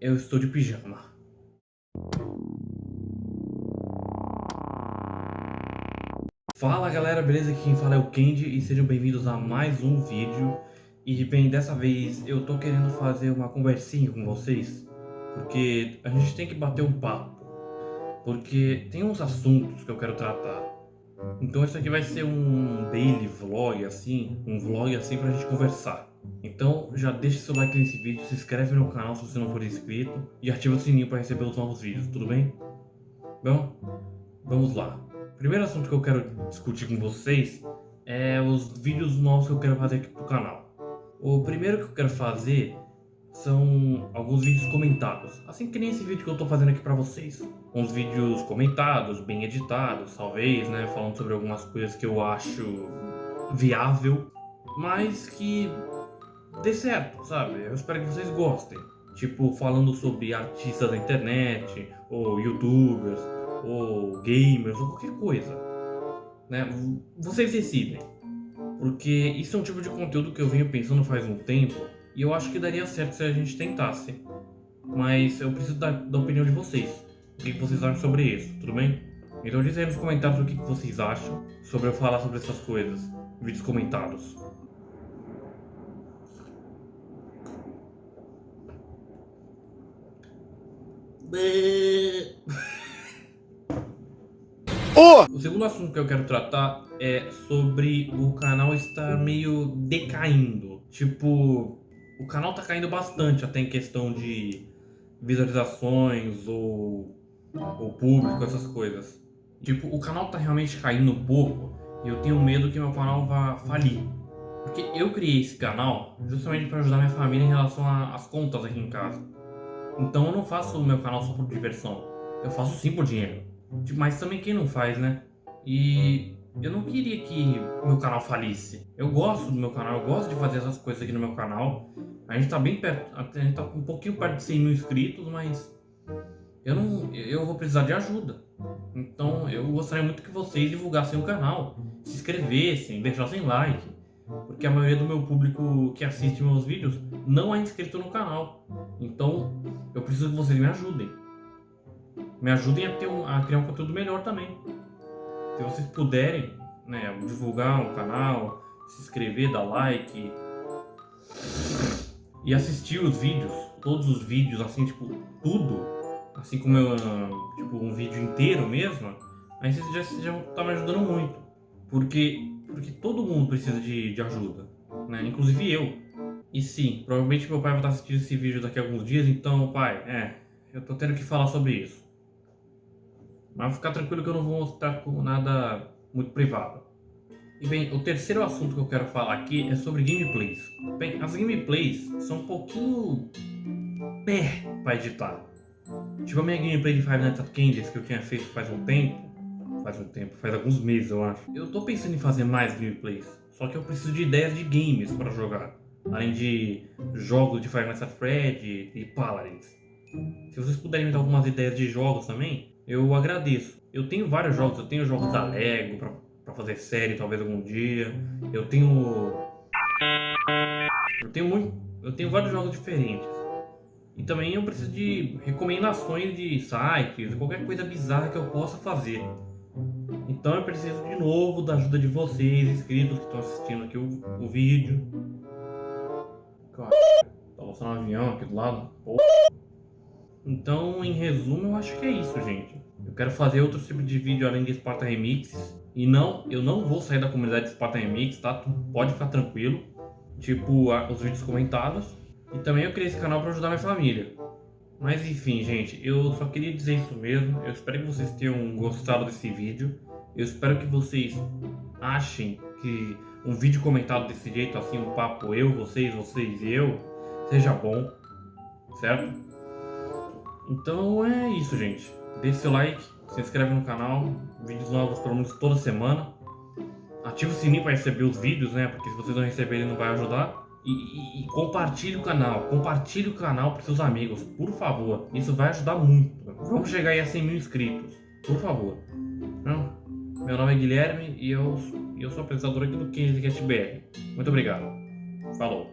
eu estou de pijama. Fala galera, beleza? Aqui quem fala é o Kendi e sejam bem-vindos a mais um vídeo. E bem, dessa vez eu tô querendo fazer uma conversinha com vocês, porque a gente tem que bater um papo, porque tem uns assuntos que eu quero tratar. Então isso aqui vai ser um daily vlog assim, um vlog assim pra gente conversar. Então já deixa seu like nesse vídeo, se inscreve no canal se você não for inscrito e ativa o sininho para receber os novos vídeos, tudo bem? Bom, vamos lá. Primeiro assunto que eu quero discutir com vocês é os vídeos novos que eu quero fazer aqui pro canal. O primeiro que eu quero fazer são alguns vídeos comentados, assim que nem esse vídeo que eu tô fazendo aqui pra vocês. Uns vídeos comentados, bem editados, talvez, né, falando sobre algumas coisas que eu acho viável, mas que dê certo, sabe? Eu espero que vocês gostem. Tipo, falando sobre artistas da internet, ou youtubers, ou gamers, ou qualquer coisa. Né? Vocês decidem. Porque isso é um tipo de conteúdo que eu venho pensando faz um tempo, e eu acho que daria certo se a gente tentasse. Mas eu preciso da, da opinião de vocês. O que vocês acham sobre isso, tudo bem? Então diz aí nos comentários o que vocês acham sobre eu falar sobre essas coisas. Vídeos comentados. O segundo assunto que eu quero tratar é sobre o canal estar meio decaindo. Tipo, o canal tá caindo bastante até em questão de visualizações ou, ou público, essas coisas. Tipo, o canal tá realmente caindo um pouco e eu tenho medo que meu canal vá falir. Porque eu criei esse canal justamente para ajudar minha família em relação às contas aqui em casa. Então eu não faço o meu canal só por diversão. Eu faço sim por dinheiro. Mas também quem não faz, né? E eu não queria que meu canal falisse. Eu gosto do meu canal, eu gosto de fazer essas coisas aqui no meu canal. A gente tá bem perto, a gente tá um pouquinho perto de 100 mil inscritos, mas eu não, eu vou precisar de ajuda. Então eu gostaria muito que vocês divulgassem o canal, se inscrevessem, deixassem like. Porque a maioria do meu público que assiste meus vídeos não é inscrito no canal. Então eu preciso que vocês me ajudem. Me ajudem a, ter um, a criar um conteúdo melhor também. Se vocês puderem né, divulgar o canal, se inscrever, dar like e assistir os vídeos, todos os vídeos, assim, tipo, tudo, assim como eu, tipo, um vídeo inteiro mesmo, aí vocês já, já tá me ajudando muito. Porque, porque todo mundo precisa de, de ajuda, né? Inclusive eu. E sim, provavelmente meu pai vai estar assistindo esse vídeo daqui a alguns dias, então, pai, é, eu tô tendo que falar sobre isso. Mas ficar tranquilo que eu não vou mostrar com nada muito privado. E bem, o terceiro assunto que eu quero falar aqui é sobre gameplays. Bem, as gameplays são um pouquinho pé para editar. Tipo a minha gameplay de Five Nights at Candies que eu tinha feito faz um tempo. Faz um tempo, faz alguns meses eu acho. Eu tô pensando em fazer mais gameplays. Só que eu preciso de ideias de games para jogar. Além de jogos de Five Nights at Freddy e Paladins. Se vocês puderem me dar algumas ideias de jogos também, eu agradeço. Eu tenho vários jogos, eu tenho jogos da Lego pra, pra fazer série talvez algum dia. Eu tenho. Eu tenho muito. Eu tenho vários jogos diferentes. E também eu preciso de recomendações de sites, qualquer coisa bizarra que eu possa fazer. Então eu preciso de novo da ajuda de vocês, inscritos que estão assistindo aqui o, o vídeo. Tá mostrando um avião aqui do lado. Porra. Então, em resumo, eu acho que é isso, gente. Eu quero fazer outro tipo de vídeo além de Sparta Remix. E não, eu não vou sair da comunidade de Sparta Remix, tá? Pode ficar tranquilo. Tipo, os vídeos comentados. E também eu criei esse canal para ajudar minha família. Mas enfim, gente, eu só queria dizer isso mesmo. Eu espero que vocês tenham gostado desse vídeo. Eu espero que vocês achem que um vídeo comentado desse jeito, assim, um papo eu, vocês, vocês e eu, seja bom, certo? Então é isso, gente. Deixe seu like, se inscreve no canal, vídeos novos pelo menos toda semana. Ative o sininho para receber os vídeos, né? Porque se vocês não receberem não vai ajudar. E, e, e compartilhe o canal, compartilhe o canal para seus amigos, por favor. Isso vai ajudar muito. Vamos chegar aí a 100 mil inscritos, por favor. Não? Meu nome é Guilherme e eu, eu sou apresentador aqui do 15 BR. Muito obrigado. Falou.